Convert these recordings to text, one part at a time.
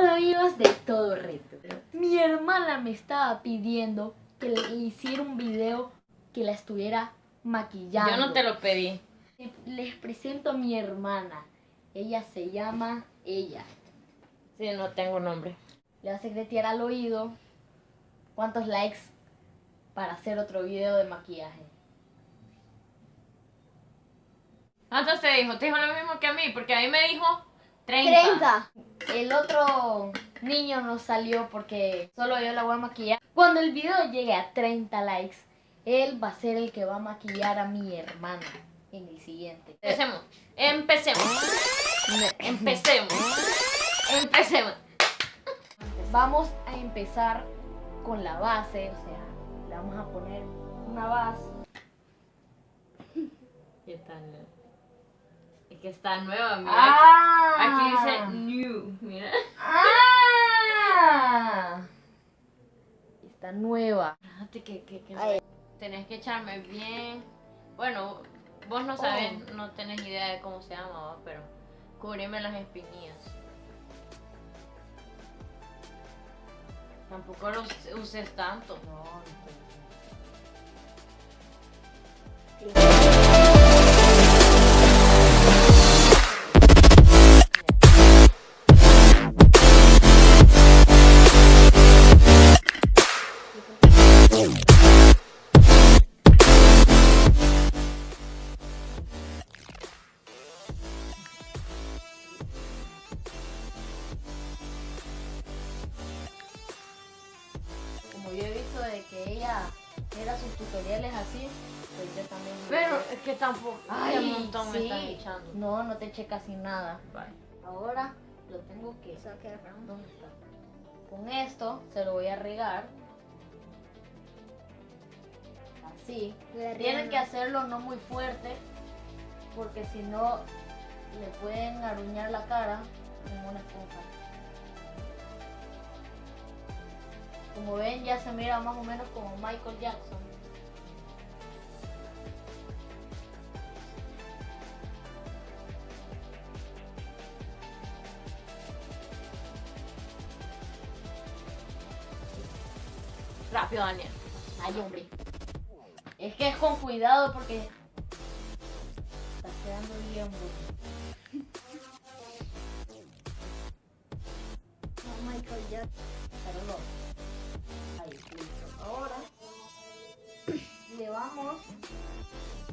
Hola amigos de Todo Reto. Mi hermana me estaba pidiendo que le hiciera un video que la estuviera maquillando. Yo no te lo pedí. Les presento a mi hermana. Ella se llama Ella. Sí, no tengo nombre. Le va a secretear al oído cuántos likes para hacer otro video de maquillaje. ¿Cuántos te dijo? Te dijo lo mismo que a mí, porque a mí me dijo 30. 30. El otro niño no salió porque solo yo la voy a maquillar. Cuando el video llegue a 30 likes, él va a ser el que va a maquillar a mi hermana en el siguiente. Empecemos. Empecemos. Empecemos. Empecemos. Vamos a empezar con la base, o sea, le vamos a poner una base. ¿Qué tal? Que está nueva, mira. Ah. Aquí dice new, mira. ¡Ah! Está nueva. Fíjate que, que, que Ay. tenés que echarme bien. Bueno, vos no sabes, no tenés idea de cómo se llama, pero cubrime las espinillas. Tampoco lo us- uses tanto. No, no de que ella era sus tutoriales así, pues yo también. me- Pero es que tampoco. Ay, un montón me están echando. No, no te eché casi nada. Bye. Ahora lo tengo que. ¿Dónde está? Con esto se lo voy a regar. Así. Tienen que hacerlo no muy fuerte. Porque si no, le pueden aruñar la cara como una esponja. Como ven, ya se mira más o menos como Michael Jackson. Rápido, Daniel. Ay, hombre. Es que es con cuidado porque está quedando bien, bro. Michael Jackson. Pero no. Ahora le vamos.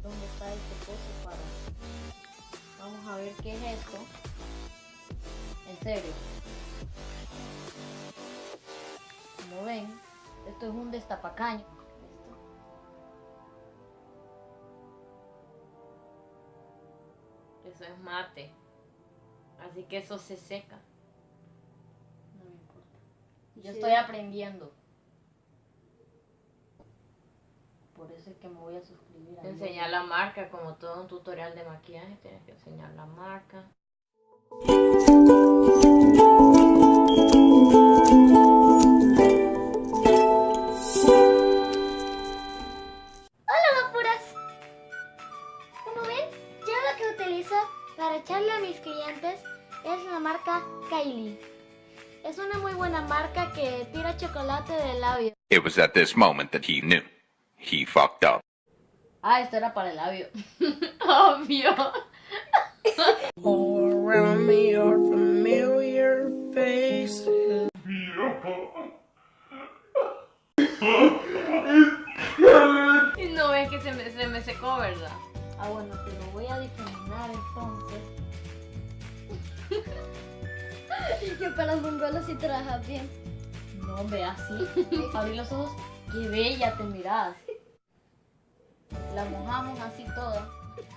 ¿Dónde está este coso para? Vamos a ver qué es esto. En serio. Como ven, esto es un destapacaño. Eso es mate. Así que eso se seca. No me importa. Yo Sí. estoy aprendiendo. Por eso es que me voy a suscribir. a Enseñar la marca, como todo un tutorial de maquillaje, tienes que enseñar la marca. Hola guapuras. Como ven, yo lo que utilizo para echarle a mis clientes es la marca Kylie. Es una muy buena marca que tira chocolate de labio. It was at this moment that he knew. He fucked up. Ah, esto era para el labio. Obvio. All around me are familiar faces. Y no ves que se me, se me secó, ¿verdad? Ah, bueno, te lo voy a difuminar entonces. Que para los mongolos sí trabajas bien. No, ve así. Abrí los ojos. Qué bella te miras. La mojamos así toda.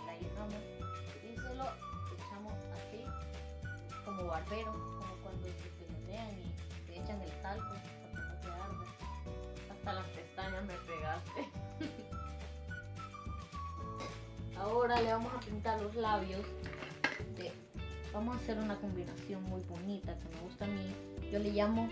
La llenamos. Y solo echamos así. Como barbero. Como cuando se pelotean y te echan el talco. Para que no te arda. Hasta las pestañas me pegaste. Ahora le vamos a pintar los labios. de- Vamos a hacer una combinación muy bonita que me gusta a mí. Yo le llamo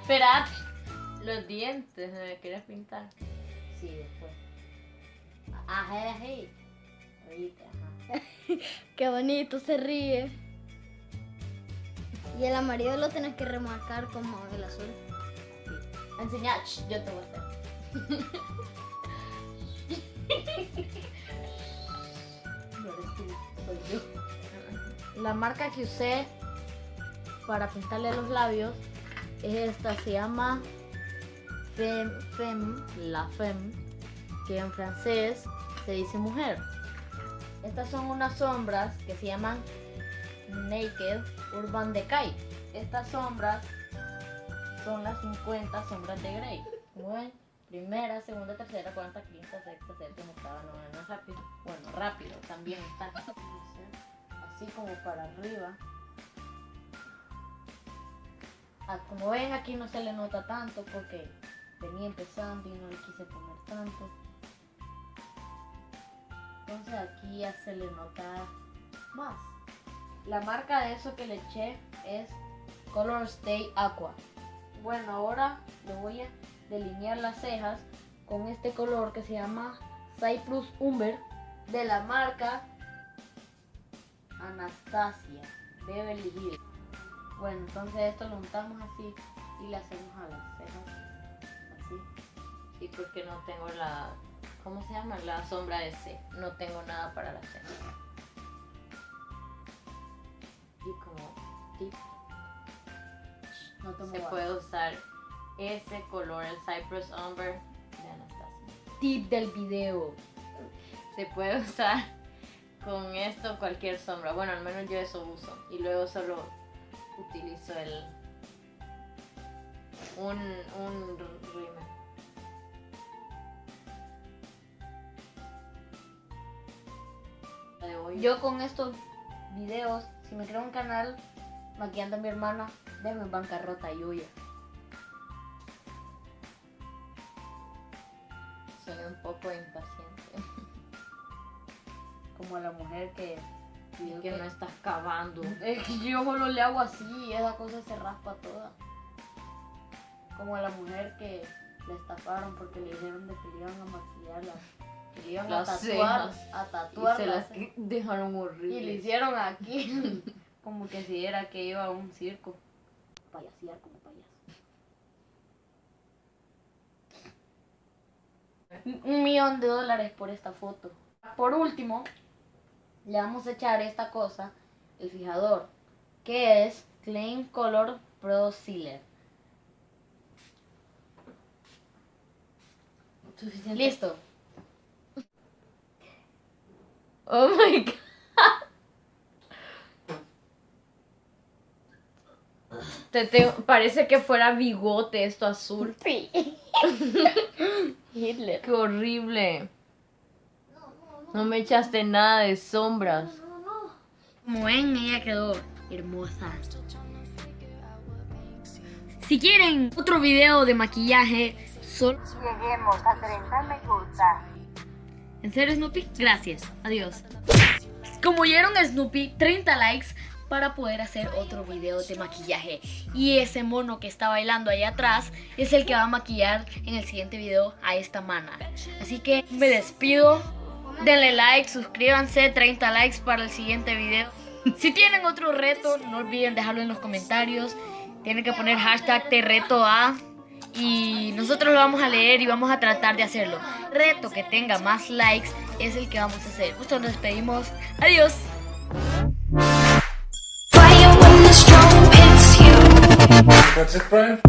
Esperad. Los dientes, ¿no me pintar? Sí, después. Ah, ajá, era. Ahorita, ajá. Qué bonito, se ríe. Y el amarillo lo tenés que remarcar como el azul. Sí. Yo te voy a hacer. La marca que usé para pintarle los labios es esta, se llama Femme, Femme, La Femme, que en francés se dice mujer. Estas son unas sombras que se llaman Naked Urban Decay. Estas sombras son las 50 sombras de Grey. Como primera, segunda, tercera, cuarta, quinta, sexta, séptima, octava, novena, rápido. Bueno, rápido también está. Así como para arriba. Ah, como ven aquí no se le nota tanto porque venía empezando y no le quise poner tanto. Entonces aquí ya se le nota más. La marca de eso que le eché es Color Stay Aqua. Bueno, ahora le voy a delinear las cejas con este color que se llama Cyprus Umber de la marca Anastasia Beverly Hills. Bueno, entonces esto lo untamos así y le hacemos a las cejas así. Sí, porque no tengo la. ¿Cómo se llama? La sombra de C. No tengo nada para la ceja. Y como tip, No se puede usar ese color, el Cypress Umber de Anastasia. Tip del video. Se puede usar con esto cualquier sombra. Bueno, al menos yo eso uso. Y luego solo utilizo el. Un, un rímel. Yo con estos videos, si me creo un canal maquillando a mi hermana, déjame bancarrota y huya. soy un poco impaciente. Como la mujer que... Y que no estás cavando. Es que yo solo le hago así y esa cosa se raspa toda. Como a la mujer que le estafaron porque le dijeron de que le iban a maquillarla. Que le iban Las a tatuar, cejas. a Y tatuar se las dejaron Y horribles. le hicieron aquí como que si era que iba a un circo. Payasear como payaso. Un millón de dólares por esta foto. Por último, le vamos a echar esta cosa, el fijador, que es Clean Color Pro Sealer. Suficiente. Listo. Oh my god. Te tengo- parece que fuera bigote esto azul. Hitler. Qué horrible. No me echaste nada de sombras. Como ven, ella quedó hermosa. Si quieren otro video de maquillaje, solo lleguemos a 30 me gusta. ¿En serio, Snoopy? Gracias. Adiós. Como oyeron a Snoopy, 30 likes para poder hacer otro video de maquillaje. Y ese mono que está bailando ahí atrás es el que va a maquillar en el siguiente video a esta mana. Así que me despido. Denle like, suscríbanse, 30 likes para el siguiente video. Si tienen otro reto, no olviden dejarlo en los comentarios. Tienen que poner hashtag te reto a y nosotros lo vamos a leer y vamos a tratar de hacerlo. Reto que tenga más likes es el que vamos a hacer. Justo nos despedimos. Adiós. Fire when the storm hits you. That's it, Brian?